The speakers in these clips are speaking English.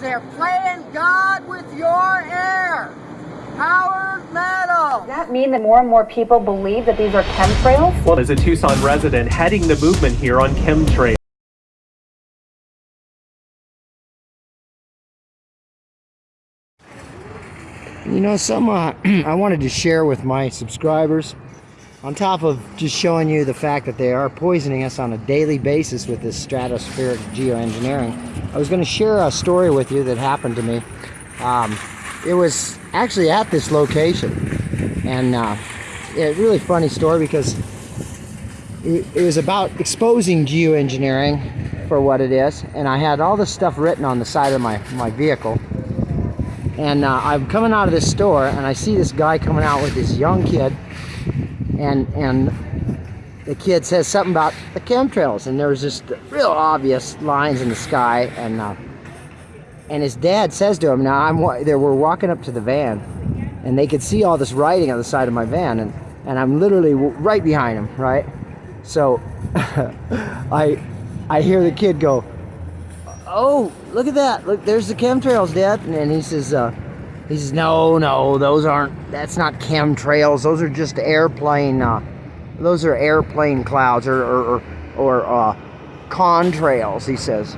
They're playing God with your air. Powered metal. Does that mean that more and more people believe that these are chemtrails? Well, as a Tucson resident heading the movement here on chemtrails. You know, some uh, I wanted to share with my subscribers, on top of just showing you the fact that they are poisoning us on a daily basis with this stratospheric geoengineering, I was going to share a story with you that happened to me. Um, it was actually at this location, and uh, a really funny story because it, it was about exposing geoengineering for what it is, and I had all this stuff written on the side of my, my vehicle. And uh, I'm coming out of this store and I see this guy coming out with this young kid and and the kid says something about the chemtrails and there's just real obvious lines in the sky and uh, and his dad says to him now I'm there we're walking up to the van and they could see all this writing on the side of my van and and I'm literally right behind him right so I I hear the kid go oh, look at that. Look, there's the chemtrails, Dad. And he says, uh, he says, no, no, those aren't, that's not chemtrails. Those are just airplane, uh, those are airplane clouds or, or, or, uh, contrails, he says.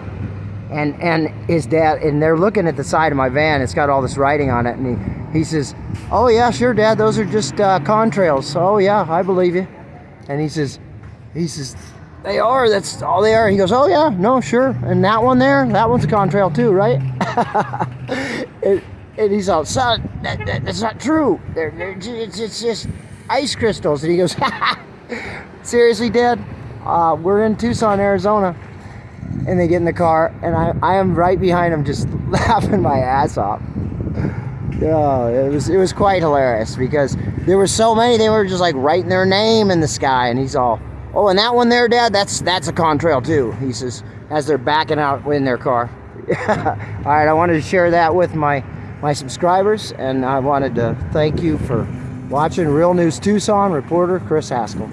And, and his dad, and they're looking at the side of my van. It's got all this writing on it. And he, he says, oh yeah, sure, Dad. Those are just, uh, contrails. Oh yeah, I believe you. And he says, he says, they are. That's all they are. He goes, oh yeah, no, sure. And that one there, that one's a contrail too, right? and, and, he's all, son, that, that, that's not true. They're, they're it's, it's just ice crystals. And he goes, seriously, Dad? Uh, we're in Tucson, Arizona. And they get in the car, and I, I am right behind him, just laughing my ass off. Oh, it was it was quite hilarious because there were so many. They were just like writing their name in the sky, and he's all, Oh, and that one there, Dad, that's that's a contrail too, he says, as they're backing out in their car. All right, I wanted to share that with my, my subscribers, and I wanted to thank you for watching Real News Tucson, reporter Chris Haskell.